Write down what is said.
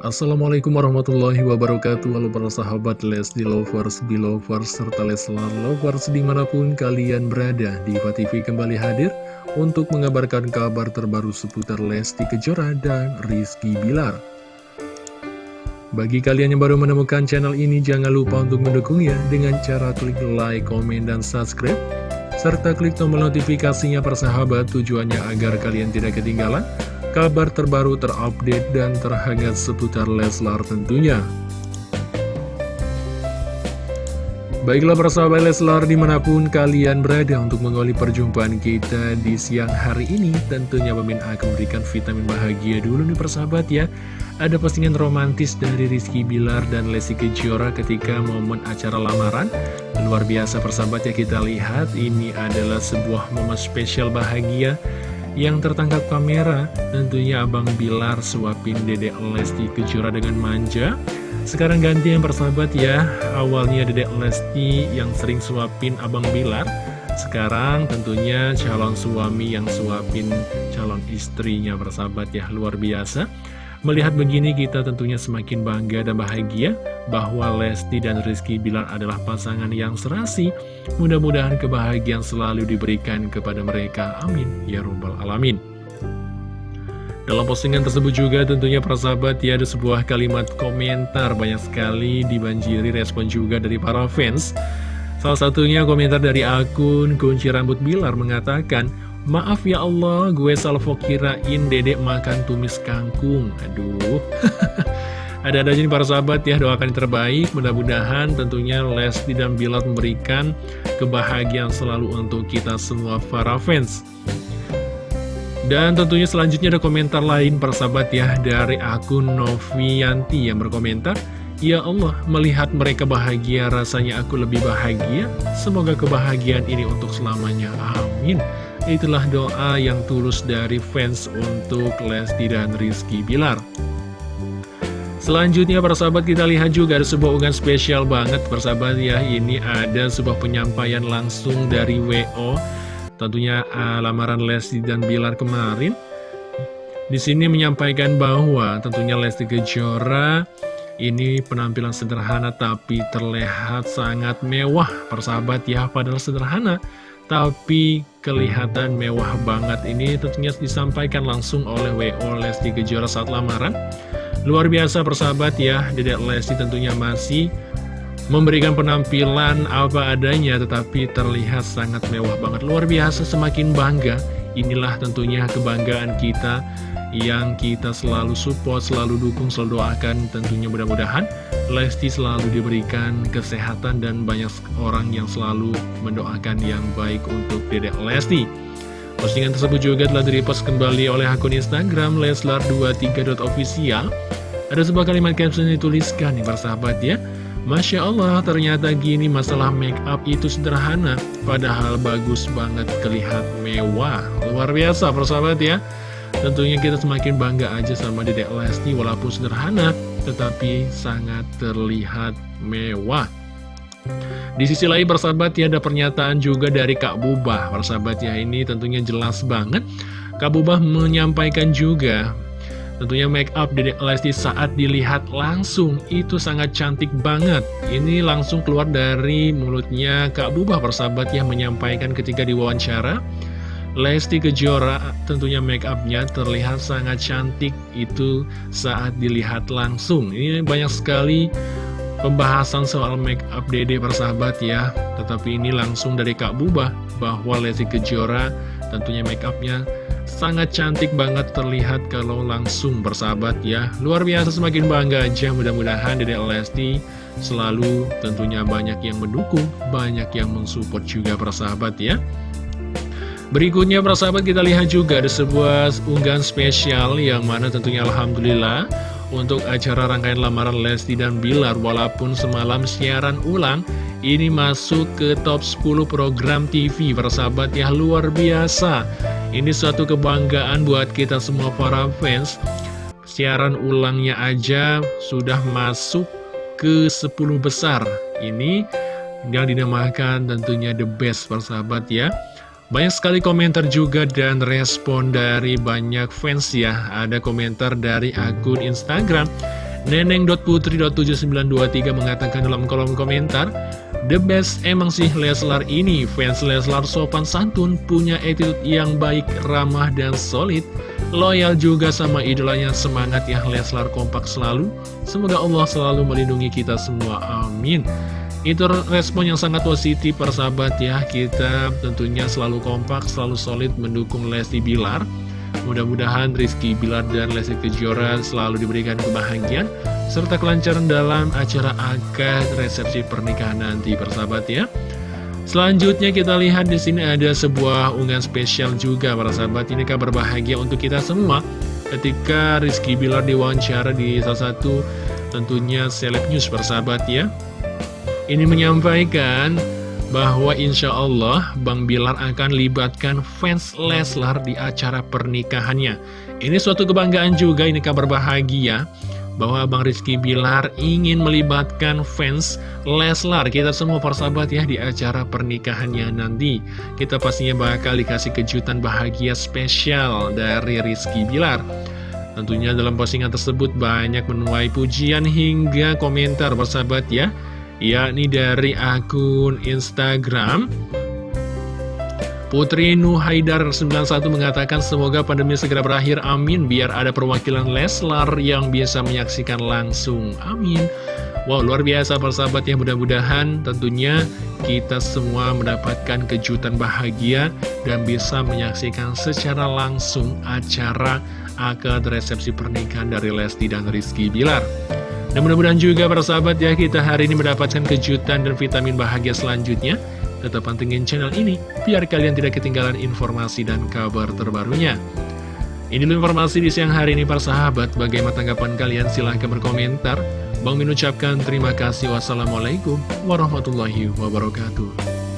Assalamualaikum warahmatullahi wabarakatuh. Halo para sahabat Lesti Lovers, Belovers, serta Leslar Lovers di mana pun kalian berada. Diva TV kembali hadir untuk mengabarkan kabar terbaru seputar Lesti Kejora dan Rizky Bilar. Bagi kalian yang baru menemukan channel ini jangan lupa untuk mendukungnya dengan cara klik like, komen, dan subscribe serta klik tombol notifikasinya persahabat tujuannya agar kalian tidak ketinggalan kabar terbaru terupdate dan terhangat seputar Leslar tentunya. Baiklah persahabat Leslar di mana pun kalian berada untuk mengawali perjumpaan kita di siang hari ini Tentunya Mimin akan memberikan vitamin bahagia dulu nih persahabat ya Ada postingan romantis dari Rizky Bilar dan Lesti Kejora ketika momen acara lamaran Luar biasa persahabat ya kita lihat ini adalah sebuah momen spesial bahagia yang tertangkap kamera tentunya Abang Bilar suapin Dedek Lesti Kejora dengan manja. Sekarang ganti yang persahabat ya. Awalnya Dedek Lesti yang sering suapin Abang Bilar. Sekarang tentunya calon suami yang suapin calon istrinya persahabat ya. Luar biasa Melihat begini kita tentunya semakin bangga dan bahagia bahwa Lesti dan Rizky Bilar adalah pasangan yang serasi. Mudah-mudahan kebahagiaan selalu diberikan kepada mereka. Amin. Ya Rabbal Alamin. Dalam postingan tersebut juga tentunya persahabat ya ada sebuah kalimat komentar banyak sekali dibanjiri respon juga dari para fans. Salah satunya komentar dari akun kunci rambut Bilar mengatakan, Maaf ya Allah, gue salvo kirain dedek makan tumis kangkung. Aduh. Ada-ada aja nih para sahabat ya, doakan yang terbaik. Mudah-mudahan tentunya Lesti dan Bilar memberikan kebahagiaan selalu untuk kita semua para fans. Dan tentunya selanjutnya ada komentar lain para sahabat ya, dari akun Novianti yang berkomentar. Ya Allah, melihat mereka bahagia, rasanya aku lebih bahagia. Semoga kebahagiaan ini untuk selamanya. Amin. Itulah doa yang tulus dari fans untuk Lesti dan Rizky Bilar. Selanjutnya para sahabat kita lihat juga ada sebuah unggahan spesial banget persahabat ya. Ini ada sebuah penyampaian langsung dari WO Tentunya uh, lamaran Lesti dan Bilar kemarin. Di sini menyampaikan bahwa tentunya Lesti Kejora ini penampilan sederhana tapi terlihat sangat mewah persahabat ya padahal sederhana tapi kelihatan mewah banget. Ini tentunya disampaikan langsung oleh W.O. Lesti Kejora saat lamaran. Luar biasa persahabat ya Dedek Lesti tentunya masih memberikan penampilan apa adanya tetapi terlihat sangat mewah banget. Luar biasa semakin bangga. Inilah tentunya kebanggaan kita yang kita selalu support, selalu dukung, selalu doakan tentunya mudah-mudahan Lesti selalu diberikan kesehatan dan banyak orang yang selalu mendoakan yang baik untuk Dedek Lesti. Postingan tersebut juga telah direpost kembali oleh akun Instagram Leslar23.official Ada sebuah kalimat caption yang dituliskan nih persahabat ya. Masya Allah ternyata gini masalah make up itu sederhana Padahal bagus banget kelihat mewah. Luar biasa persahabat ya. Tentunya kita semakin bangga aja sama Dedek Lesti walaupun sederhana tetapi sangat terlihat mewah. Di sisi lain persahabat ya ada pernyataan juga dari Kak Bubah. Persahabat ya ini tentunya jelas banget. Kak Bubah menyampaikan juga Tentunya make up Dedek Lesti saat dilihat langsung. Itu sangat cantik banget. Ini langsung keluar dari mulutnya Kak Bubah. Persahabat ya menyampaikan ketika diwawancara Lesti Kejora tentunya make upnya terlihat sangat cantik itu saat dilihat langsung. Ini banyak sekali pembahasan soal make up dede persahabat ya. Tetapi ini langsung dari Kak Bubah bahwa Lesti Kejora tentunya make upnya sangat cantik banget terlihat kalau langsung bersahabat ya. Luar biasa semakin bangga aja. Mudah-mudahan dede Lesti selalu tentunya banyak yang mendukung Banyak yang mensupport juga persahabat ya Berikutnya para sahabat kita lihat juga ada sebuah unggahan spesial yang mana tentunya Alhamdulillah untuk acara rangkaian lamaran Lesti dan Bilar. Walaupun semalam siaran ulang ini masuk ke top 10 program TV para sahabat ya luar biasa. Ini suatu kebanggaan buat kita semua para fans. Siaran ulangnya aja sudah masuk ke 10 besar. Ini yang dinamakan tentunya the best para sahabat ya banyak sekali komentar juga dan respon dari banyak fans ya Ada komentar dari akun Instagram Neneng.putri.7923 mengatakan dalam kolom komentar, The best emang sih Leslar ini, fans Leslar sopan santun, punya attitude yang baik, ramah, dan solid. Loyal juga sama idolanya, semangat ya Leslar kompak selalu. Semoga Allah selalu melindungi kita semua, amin. Itu respon yang sangat positif persahabat ya, kita tentunya selalu kompak, selalu solid mendukung Lesti Bilar. Mudah-mudahan Rizky Bilar dan Lesti Kejora selalu diberikan kebahagiaan serta kelancaran dalam acara akad resepsi pernikahan nanti persahabat ya. Selanjutnya kita lihat di sini ada sebuah unggahan spesial juga para sahabat ini kabar bahagia untuk kita semua ketika Rizky Bilar diwawancara di salah satu tentunya seleb news persahabat ya. Ini menyampaikan bahwa insya Allah Bang Bilar akan libatkan fans Leslar di acara pernikahannya. Ini suatu kebanggaan juga, ini kabar bahagia bahwa Bang Rizky Bilar ingin melibatkan fans Leslar. Kita semua persahabat ya di acara pernikahannya nanti. Kita pastinya bakal dikasih kejutan bahagia spesial dari Rizky Bilar. Tentunya dalam postingan tersebut banyak menuai pujian hingga komentar persahabat ya. Yakni dari akun Instagram Putri Nuhaidar 91 mengatakan semoga pandemi segera berakhir, amin. Biar ada perwakilan Leslar yang bisa menyaksikan langsung, amin. Wow, luar biasa persahabat ya, mudah-mudahan tentunya kita semua mendapatkan kejutan bahagia dan bisa menyaksikan secara langsung acara akad resepsi pernikahan dari Lesti dan Rizky Bilar. Dan mudah-mudahan juga persahabat ya, kita hari ini mendapatkan kejutan dan vitamin bahagia selanjutnya. Tetap pantengin channel ini, biar kalian tidak ketinggalan informasi dan kabar terbarunya. Ini dulu informasi di siang hari ini para sahabat. Bagaimana tanggapan kalian? Silahkan berkomentar. Bang Min ucapkan terima kasih. Wassalamualaikum warahmatullahi wabarakatuh.